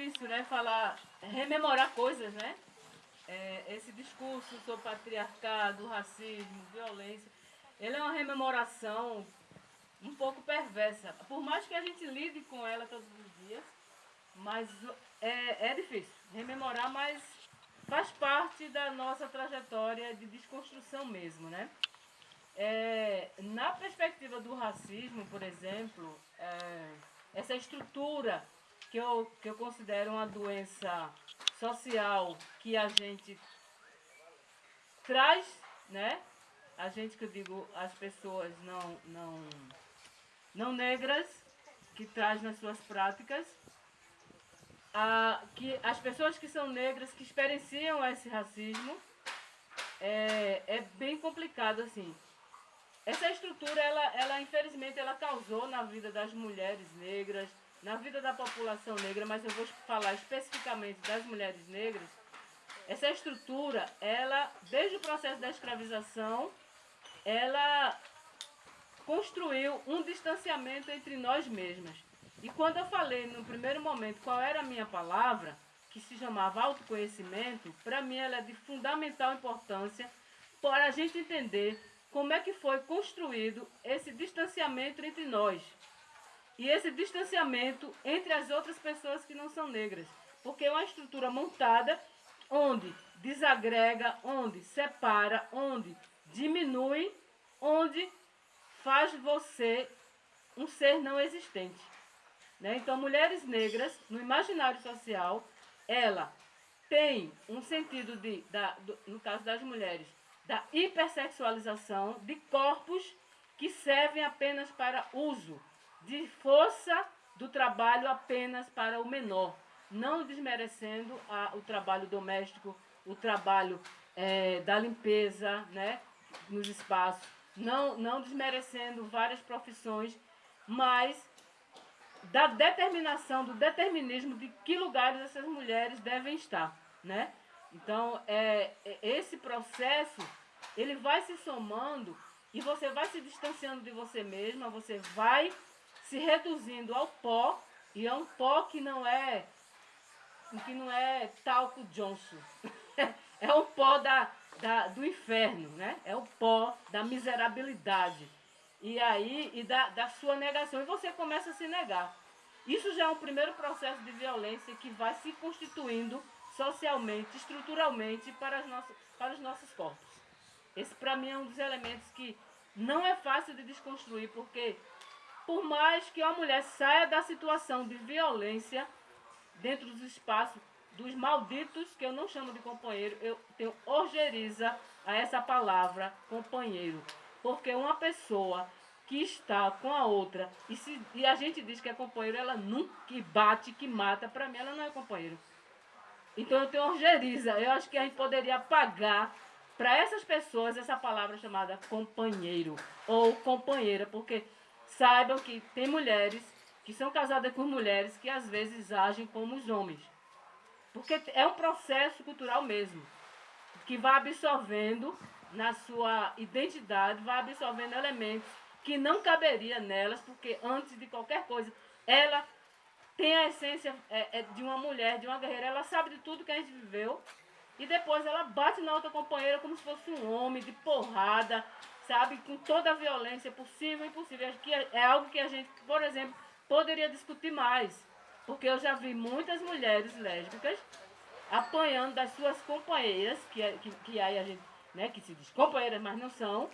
difícil, né? Falar, rememorar coisas, né? É, esse discurso sobre patriarcado, racismo, violência, ele é uma rememoração um pouco perversa. Por mais que a gente lide com ela todos os dias, mas é, é difícil rememorar, mas faz parte da nossa trajetória de desconstrução mesmo, né? É, na perspectiva do racismo, por exemplo, é, essa estrutura que eu, que eu considero uma doença social que a gente traz, né? A gente que eu digo, as pessoas não, não, não negras, que traz nas suas práticas, a, que as pessoas que são negras, que experienciam esse racismo, é, é bem complicado assim. Essa estrutura, ela, ela infelizmente, ela causou na vida das mulheres negras, na vida da população negra, mas eu vou falar especificamente das mulheres negras. Essa estrutura, ela, desde o processo da escravização, ela construiu um distanciamento entre nós mesmas. E quando eu falei no primeiro momento qual era a minha palavra, que se chamava autoconhecimento, para mim ela é de fundamental importância para a gente entender como é que foi construído esse distanciamento entre nós. E esse distanciamento entre as outras pessoas que não são negras. Porque é uma estrutura montada onde desagrega, onde separa, onde diminui, onde faz você um ser não existente. Né? Então, mulheres negras, no imaginário social, ela tem um sentido de, da, do, no caso das mulheres, da hipersexualização de corpos que servem apenas para uso, de força do trabalho apenas para o menor, não desmerecendo a, o trabalho doméstico, o trabalho é, da limpeza né, nos espaços, não, não desmerecendo várias profissões, mas da determinação, do determinismo de que lugares essas mulheres devem estar, né? Então, é, é, esse processo, ele vai se somando e você vai se distanciando de você mesma, você vai se reduzindo ao pó, e é um pó que não é que não é talco Johnson. é o pó da, da, do inferno, né? É o pó da miserabilidade. E aí, e da, da sua negação. E você começa a se negar. Isso já é um primeiro processo de violência que vai se constituindo socialmente, estruturalmente para, as nossas, para os nossos corpos. Esse, para mim, é um dos elementos que não é fácil de desconstruir, porque por mais que uma mulher saia da situação de violência dentro dos espaços dos malditos, que eu não chamo de companheiro, eu tenho orgeriza a essa palavra companheiro. Porque uma pessoa que está com a outra e, se, e a gente diz que é companheiro, ela nunca bate, que mata, para mim ela não é companheiro. Então eu tenho orgeriza. Eu acho que a gente poderia pagar para essas pessoas essa palavra chamada companheiro ou companheira, porque saibam que tem mulheres que são casadas com mulheres que às vezes agem como os homens. Porque é um processo cultural mesmo, que vai absorvendo na sua identidade, vai absorvendo elementos que não caberia nelas, porque antes de qualquer coisa, ela tem a essência é, é, de uma mulher, de uma guerreira, ela sabe de tudo que a gente viveu, e depois ela bate na outra companheira como se fosse um homem, de porrada, sabe, com toda a violência possível e impossível. Que é, algo que a gente, por exemplo, poderia discutir mais. Porque eu já vi muitas mulheres lésbicas apanhando das suas companheiras, que, que, que aí a gente, né, que se diz companheiras, mas não são,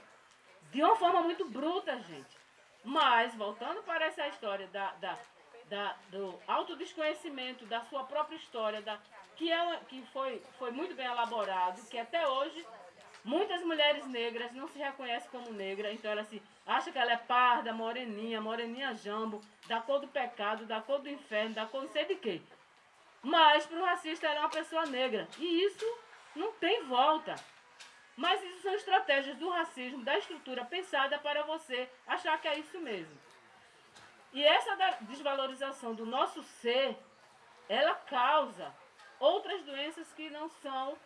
de uma forma muito bruta, gente. Mas, voltando para essa história da, da, da, do autodesconhecimento da sua própria história, da, que, é, que foi, foi muito bem elaborado, que até hoje muitas mulheres negras não se reconhecem como negra, então ela se acha que ela é parda, moreninha, moreninha jambo, da cor do pecado, da cor do inferno, da cor não sei de quê. Mas para o racista ela é uma pessoa negra. E isso não tem volta. Mas isso são estratégias do racismo, da estrutura pensada para você achar que é isso mesmo. E essa desvalorização do nosso ser, ela causa outras doenças que não são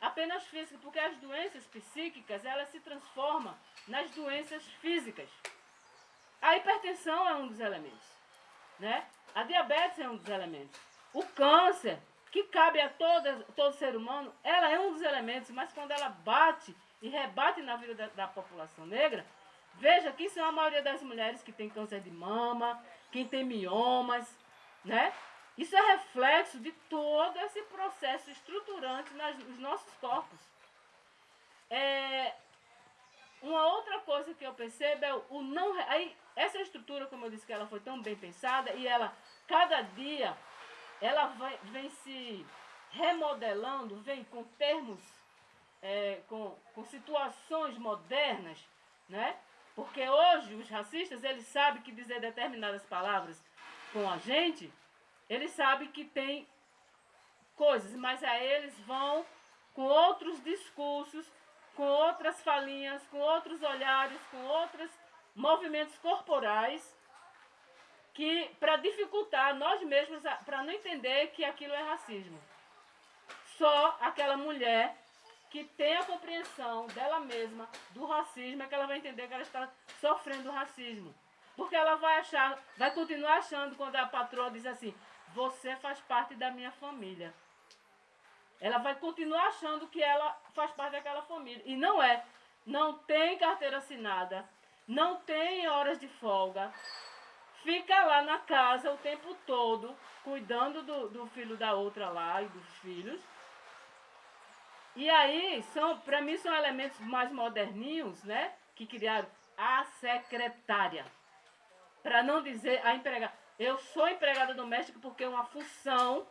apenas físicas, porque as doenças psíquicas, elas se transformam nas doenças físicas. A hipertensão é um dos elementos, né? A diabetes é um dos elementos. O câncer, que cabe a todo, todo ser humano, ela é um dos elementos, mas quando ela bate e rebate na vida da, da população negra, veja que são a maioria das mulheres que tem câncer de mama, quem tem miomas, né? Isso é reflexo de todo esse processo estruturante nas, nos nossos corpos. É, uma outra coisa que eu percebo é o não. Aí, essa estrutura, como eu disse, que ela foi tão bem pensada e ela, cada dia, ela vai, vem se remodelando, vem com termos, é, com, com situações modernas, né? Porque hoje os racistas, eles sabem que dizer determinadas palavras com a gente, eles sabem que tem coisas, mas aí eles vão com outros discursos, com outras falinhas, com outros olhares, com outros movimentos corporais que para dificultar nós mesmos, para não entender que aquilo é racismo. Só aquela mulher que tem a compreensão dela mesma do racismo é que ela vai entender que ela está sofrendo racismo. Porque ela vai achar, vai continuar achando quando a patroa diz assim, você faz parte da minha família. Ela vai continuar achando que ela faz parte daquela família. E não é. Não tem carteira assinada, não tem horas de folga, fica lá na casa o tempo todo, cuidando do, do filho da outra lá e dos filhos. E aí, são, para mim, são elementos mais moderninhos, né? Que criaram a secretária. Para não dizer a empregada. Eu sou empregada doméstica porque é uma função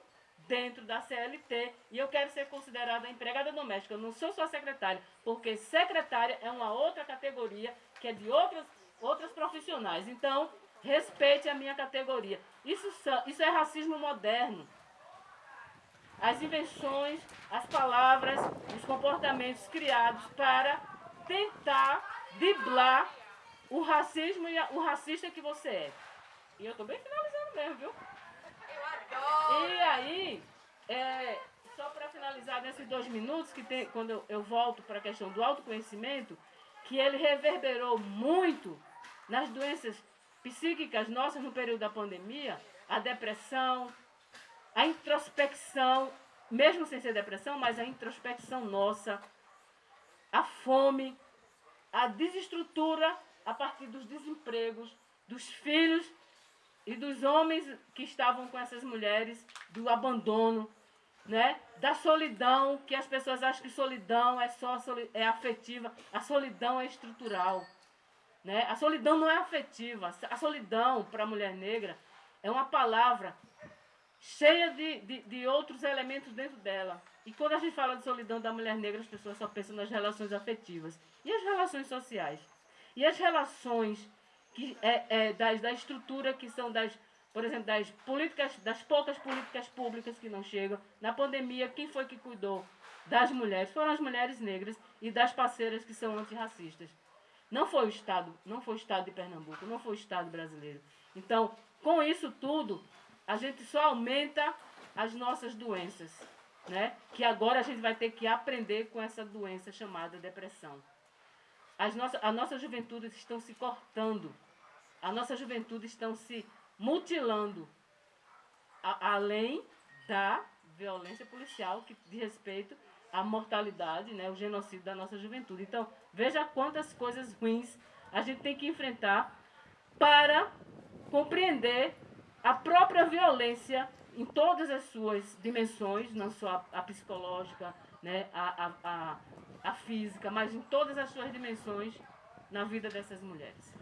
dentro da CLT e eu quero ser considerada empregada doméstica. Eu não sou só secretária, porque secretária é uma outra categoria que é de outras, outras profissionais. Então, Respeite a minha categoria. Isso, isso é racismo moderno. As invenções, as palavras, os comportamentos criados para tentar driblar o racismo e o racista que você é. E eu estou bem finalizando mesmo, viu? Eu adoro! E aí, é, só para finalizar nesses dois minutos, que tem, quando eu, eu volto para a questão do autoconhecimento, que ele reverberou muito nas doenças psíquicas nossas no período da pandemia, a depressão, a introspecção, mesmo sem ser depressão, mas a introspecção nossa, a fome, a desestrutura a partir dos desempregos, dos filhos e dos homens que estavam com essas mulheres, do abandono, né? da solidão, que as pessoas acham que solidão é só é afetiva, a solidão é estrutural. Né? A solidão não é afetiva. A solidão para a mulher negra é uma palavra cheia de, de, de, outros elementos dentro dela. E quando a gente fala de solidão da mulher negra, as pessoas só pensam nas relações afetivas. E as relações sociais? E as relações que é, é das, da estrutura que são das, por exemplo, das políticas, das poucas políticas públicas que não chegam. Na pandemia, quem foi que cuidou das mulheres? Foram as mulheres negras e das parceiras que são antirracistas. Não foi o Estado, não foi o Estado de Pernambuco, não foi o Estado brasileiro. Então, com isso tudo, a gente só aumenta as nossas doenças, né? Que agora a gente vai ter que aprender com essa doença chamada depressão. As nossas, a nossa juventude estão se cortando, a nossa juventude estão se mutilando, a, além da violência policial que diz respeito a mortalidade, né, o genocídio da nossa juventude. Então, veja quantas coisas ruins a gente tem que enfrentar para compreender a própria violência em todas as suas dimensões, não só a, a psicológica, né, a, a, a, a física, mas em todas as suas dimensões na vida dessas mulheres.